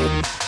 you.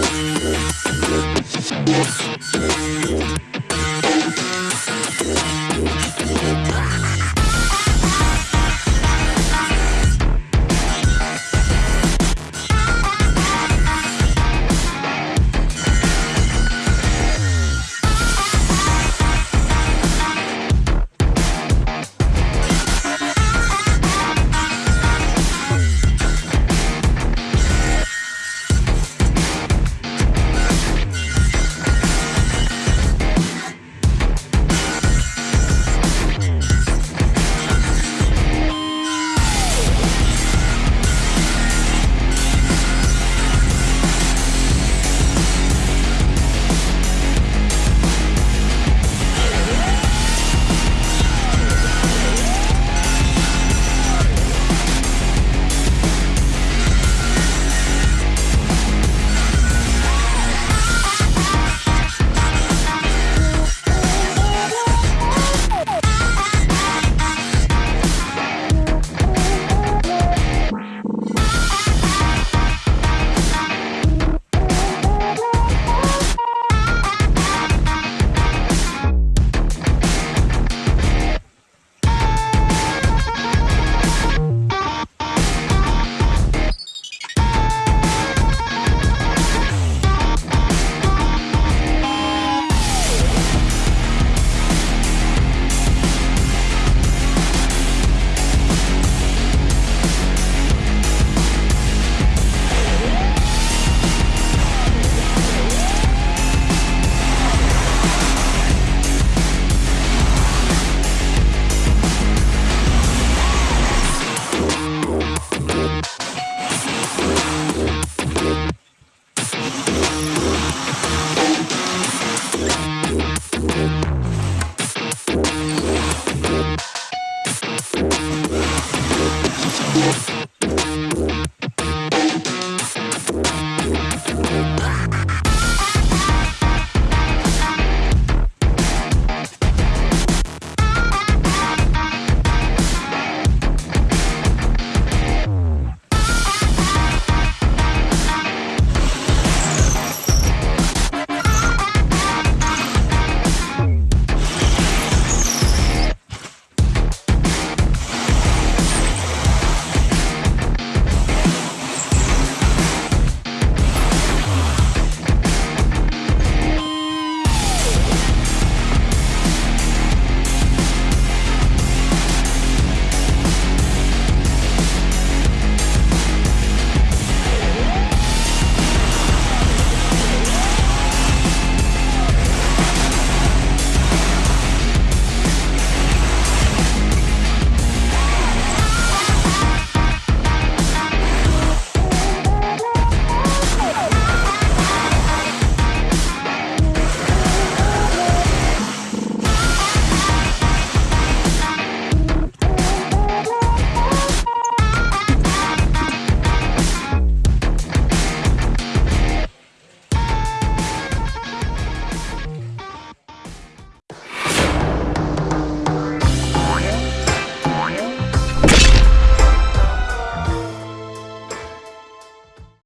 Yeah.